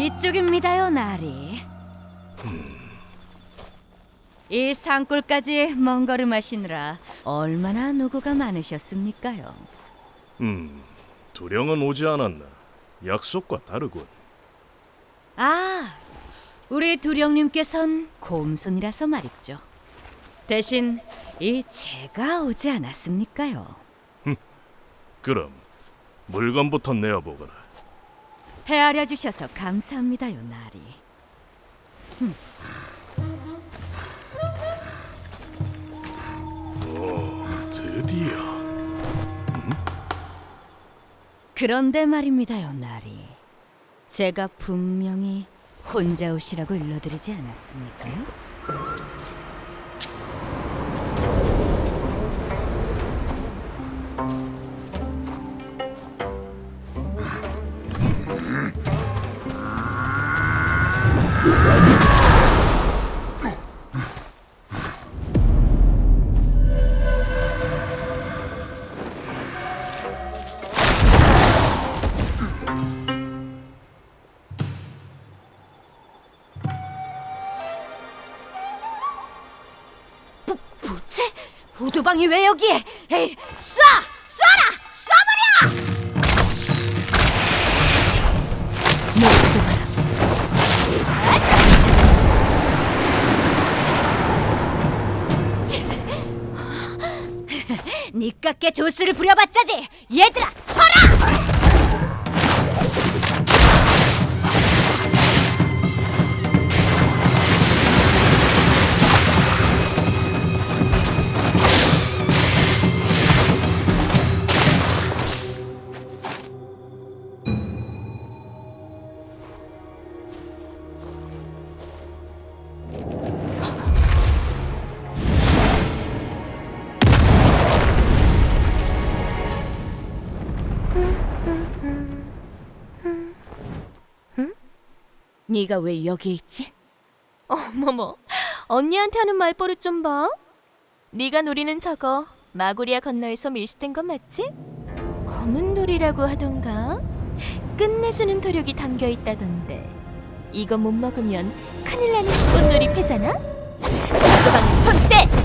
이쪽입니다요, 나리. 이 산골까지 먼 걸음 하시느라 얼마나 노고가 많으셨습니까요? 음, 두령은 오지 않았나? 약속과 다르군. 아, 우리 두령님께선 곰손이라서 말이죠. 대신 이 제가 오지 않았습니까요? 그럼 물건부터 내어보거라. 헤아려 주셔서 감사합니다요, 나리. 오, 드디어. 그런데 말입니다요, 나리. 제가 분명히 혼자 오시라고 일러드리지 않았습니까 요? 부채? 우두방이 왜 여기에? 에이, 쏴! 쏴라! 쏴버려! 니깎게 도수를 부려봤자지! 얘들아, 쳐라! 네가 왜 여기 있지? 어머머, 언니한테 하는 말버릇 좀 봐. 네가 노리는 저거 마구리아 건너에서 밀수된 건 맞지? 검은 돌이라고 하던가. 끝내주는 도력이 담겨 있다던데. 이거 못 먹으면 큰일 나는 꽃놀이 패잖아. 자그방에 손 떼!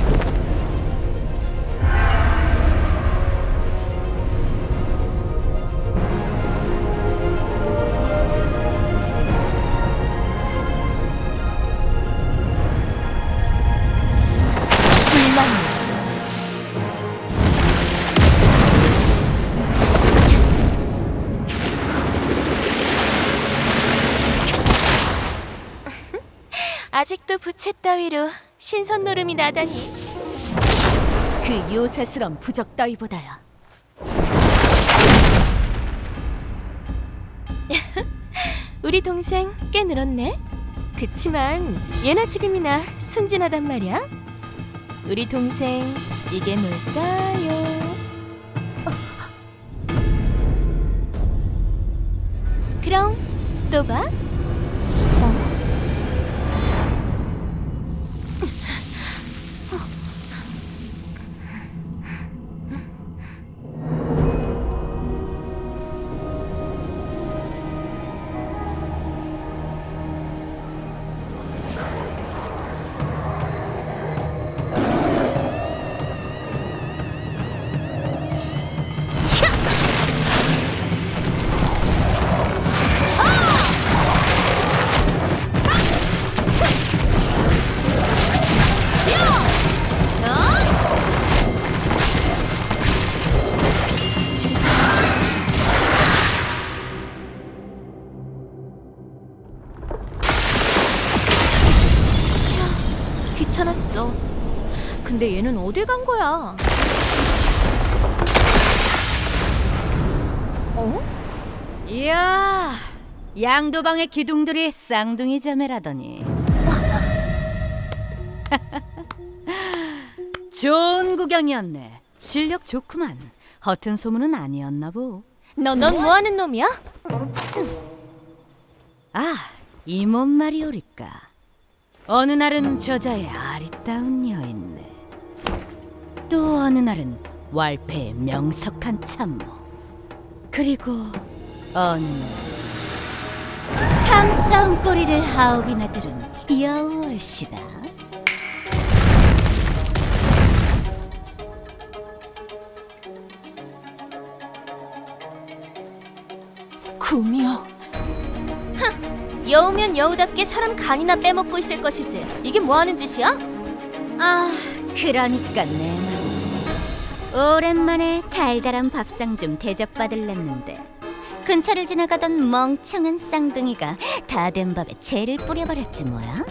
아직도 부채 따위로 신선 노름이 나다니. 그 요새스런 부적 따위보다야. 우리 동생 꽤 늘었네. 그치만 예나 지금이나 순진하단 말이야. 우리 동생 이게 뭘까요? 그럼 또 봐. 귀찮았어. 근데 얘는 어딜 간 거야? 어? 이야, 양도방의 기둥들이 쌍둥이 자매라더니. 좋은 구경이었네. 실력 좋구만. 허튼 소문은 아니었나 보. 넌뭐 하는 놈이야? 아, 이몸 말이오리까. 어느 날은 저자의 아리따운 여인네. 또 어느 날은 왈패의 명석한 참모. 그리고 어느 날 탐스러운 꼬리를 하옵이나 들은 여월시다. 구미호. 여우면 여우답게 사람 간이나 빼먹고 있을 것이지. 이게 뭐 하는 짓이야? 아, 그러니까 내 말. 오랜만에 달달한 밥상 좀 대접받을랬는데 근처를 지나가던 멍청한 쌍둥이가 다 된 밥에 재를 뿌려버렸지 뭐야.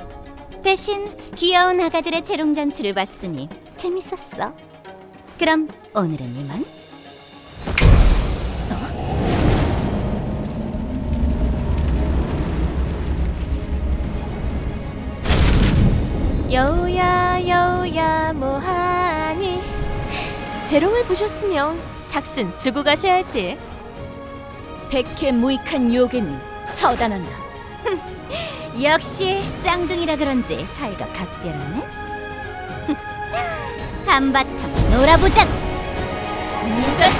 대신 귀여운 아가들의 재롱잔치를 봤으니 재밌었어. 그럼 오늘은 이만. 여우야 여우야 뭐하니? 재롱을 보셨으면 삭슨 주고 가셔야지. 백해 무익한 유혹에는 처단한다. 역시 쌍둥이라 그런지 사이가 각별하네. 한바탕 놀아보자. 누가?